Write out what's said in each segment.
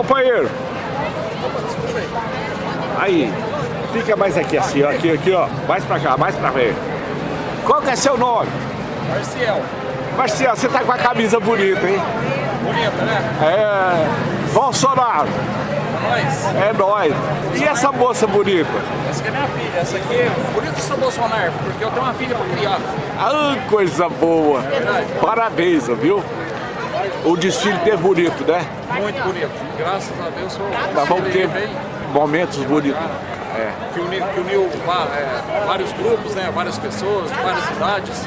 companheiro. Aí, fica mais aqui assim, ó, aqui, aqui, ó. Mais pra cá, mais pra frente. Qual que é seu nome? Marcial. Marcial, você tá com a camisa bonita, hein? Bonita, né? É. Bolsonaro. É nóis. E essa moça bonita? Essa aqui é minha filha. Essa aqui é eu sou Bolsonaro, porque eu tenho uma filha pra criar. Ah, coisa boa. verdade. Parabéns, viu? O desfile teve bonito, né? Muito bonito. Graças a Deus sou Nós vamos ter momentos bonitos. É. Que uniu, que uniu é, vários grupos, né? Várias pessoas, várias idades.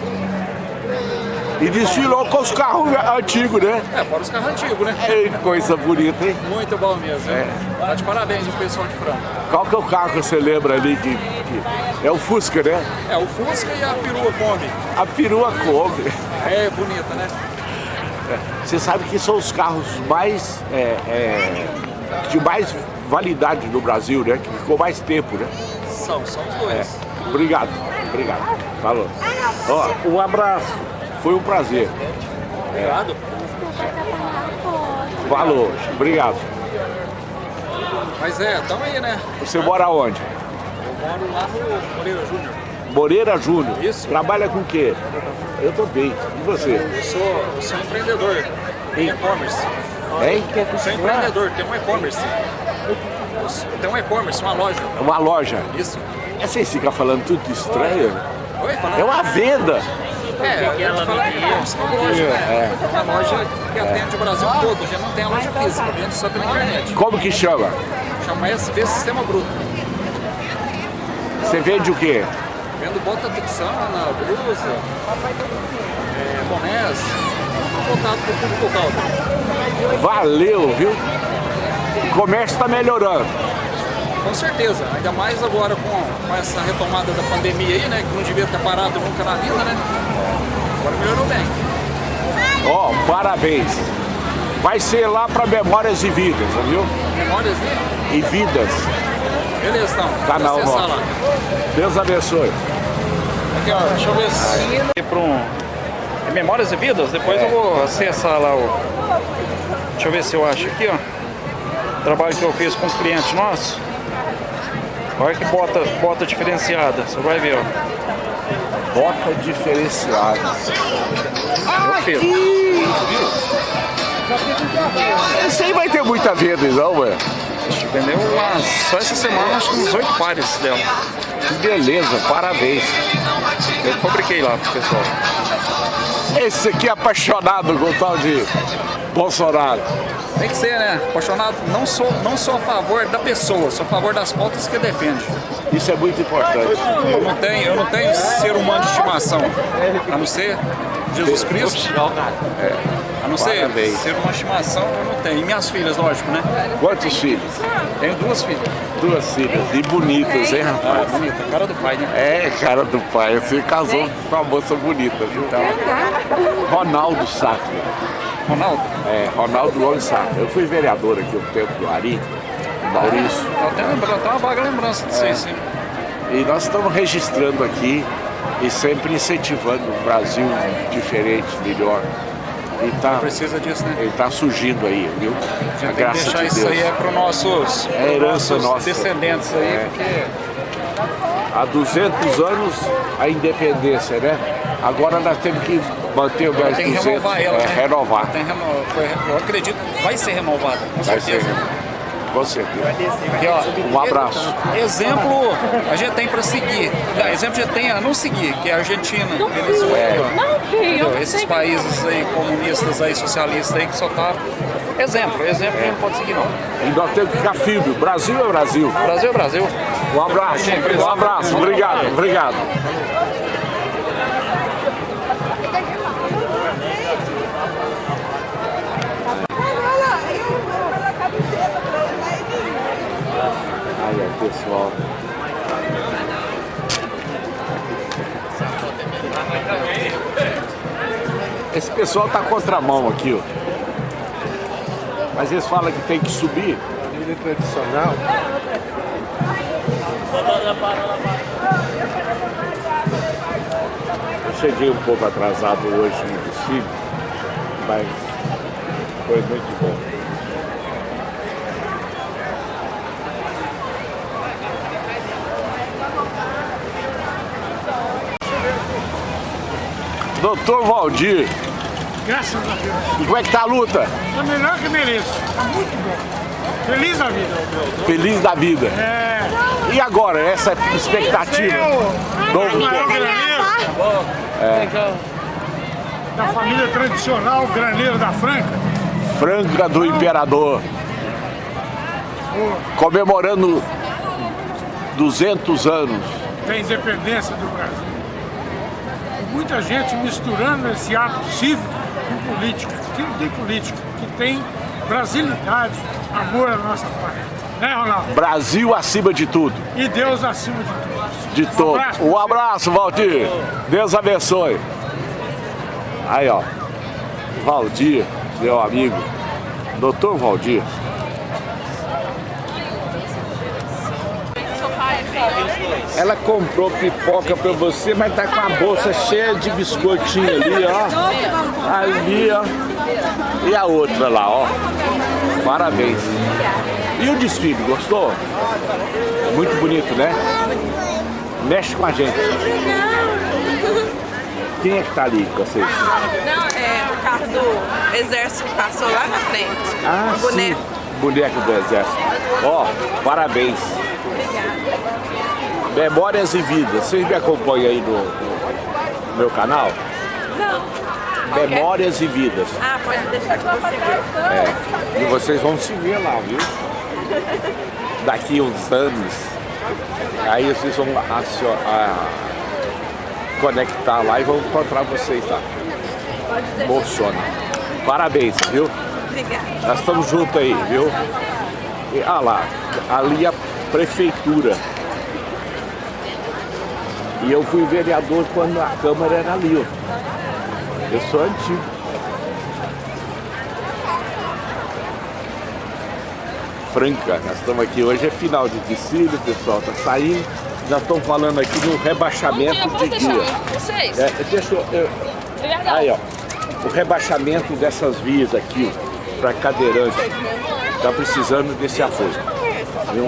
E desfilou com os carros antigos, né? É, fora os carros antigos, né? Ei, coisa bonita, hein? Muito bom mesmo. É. Tá de parabéns o pessoal de Franca. Qual que é o carro que você lembra ali? Que, que- É o Fusca, né? É, o Fusca e a perua Kombi. A perua Kombi. É bonita, né? Você sabe que são os carros mais... é, é, de mais validade no Brasil, né? Que ficou mais tempo, né? São, são os dois. Obrigado, obrigado. Falou. Ó, um abraço. Foi um prazer. Obrigado. Falou. Obrigado. Mas é, tamo aí, né? Você mora onde? Eu moro lá no Moreira Júnior. Moreira Júnior. Isso. Trabalha com o quê? Eu tô bem. E você? Eu sou, eu sou empreendedor em e-commerce. Hein? Eu sou empreendedor, tem um e-commerce. Tem um e-commerce, uma loja. Uma loja. Isso. É, Vocês ficam falando tudo estranho? Oi. É uma venda. É, a gente fala que é uma loja, né? Uma loja que atende o Brasil todo. Gente não tem a loja física, vende só pela internet. Como que chama? Chama SB Sistema Bruto. Você vende o quê? Vendo bota texana, blusa, é, bonés, tudo voltado para o público local. Valeu, viu? O comércio está melhorando. Com certeza, ainda mais agora com, com essa retomada da pandemia aí, né? Que não devia ter parado nunca na vida, né? Agora melhorou bem. Ó, parabéns. Vai ser lá para Memórias e Vidas, viu? Memórias, né? E Vidas. Beleza, então. Canal nosso. lá. Deus abençoe. Aqui, ó, deixa eu ver se... Para um... é Memórias e Vidas, depois eu vou acessar lá o... Deixa eu ver se eu acho aqui, ó. Trabalho que eu fiz com um cliente nosso. Olha que bota, bota diferenciada, você vai ver, ó. Bota diferenciada. Eu fiz. Esse aí vai ter muita venda, não, velho? Vendeu umas, só essa semana acho que uns oito pares dela. Que beleza, parabéns. Eu fabriquei lá pro pessoal. Esse aqui é apaixonado com o tal de Bolsonaro. Tem que ser, né? Apaixonado, não sou, não sou a favor da pessoa, sou a favor das pautas que defende. Isso é muito importante. Eu não tenho, eu não tenho ser humano de estimação, a não ser Jesus Cristo. É, a não ser Parabéns. ser uma estimação, eu não tenho. E minhas filhas, lógico, né? Quantos filhos? Tenho duas filhas. Duas filhas. E bonitas, hein, Ah, rapaz? bonita, cara do pai, né? É, cara do pai. Você casou com uma moça bonita, viu? Ronaldo Sacre. Ronaldo, É, Ronaldo Gomes Sacre. Eu fui vereador aqui um tempo do Ari, Maurício. eu tenho, lembra- eu tenho uma vaga lembrança disso aí, sim. E nós estamos registrando aqui e sempre incentivando um Brasil diferente, melhor. E tá, Precisa disso, né? ele tá surgindo aí, viu? A A gente tem que graça deixar de isso Deus. aí é para nossos, É herança nossos nossa. descendentes aí, É. porque Há 200 anos a independência, né? Agora nós temos que manter o mais tem que 200, renovar ela, é, né? renovar. Tem Eu acredito que vai ser renovada, com Vai ser, certeza. Com certeza. Aqui, ó, Um abraço. Exemplo a gente tem para seguir. Não, exemplo a gente tem a não seguir, que é a Argentina, Venezuela. Não vi, eu entendeu? não Esses sei. países aí comunistas aí, socialistas aí que só tá. Exemplo, exemplo a gente não pode seguir não. E nós temos que ficar firme. Brasil é Brasil. Brasil é Brasil. Um abraço. Um abraço. Obrigado. Obrigado. Esse pessoal tá contramão aqui, ó. Mas eles falam que tem que subir. Comida tradicional. Eu cheguei um pouco atrasado hoje no desfile, mas foi muito bom. Doutor Valdir, Graças a Deus. e como é que tá a luta? Tá melhor que mereço. Tá muito bom. Feliz da vida. Feliz da vida. É. E agora, essa expectativa? o Novo maior graneiro da família tradicional Graneiro da Franca. Franca do Imperador. Comemorando 200 anos. da independência do Brasil. Muita gente misturando esse ato cívico com política. Que não tem política, que tem brasilidade, amor à nossa pátria. Né, Ronaldo? Brasil acima de tudo. E Deus acima de tudo. De todo. abraço. Um abraço, Valdir. Deus abençoe. Aí, ó. Valdir, meu amigo. Doutor Valdir. Ela comprou pipoca pra você, mas tá com a bolsa cheia de biscoitinho ali, ó. Ali, ó. E a outra lá, ó. Parabéns. E o desfile, gostou? Muito bonito, né? Mexe com a gente. Quem é que tá ali com vocês? Não, é o carro do exército que passou lá na frente. Ah, o boneco. sim. Boneco do exército. Ó, parabéns. Memórias e Vidas. Vocês me acompanham aí no, no meu canal? Não. É? Memórias e Vidas. Ah, pode deixar que você ver. É. E vocês vão se ver lá, viu? Daqui uns anos. Aí vocês vão acio- a- conectar lá e vão encontrar vocês lá. Emociona. Parabéns, viu? Obrigada. Nós estamos juntos aí, viu? E, ah lá, ali a prefeitura. E eu fui vereador quando a Câmara era ali, ó. Eu sou antigo. Franca, nós estamos aqui hoje, é final de desfile, o pessoal está saindo. Já estão falando aqui no rebaixamento de guia. Vocês. É, deixa eu, eu- Aí, ó. O rebaixamento dessas vias aqui, para cadeirante. Tá precisando desse apoio. Viu?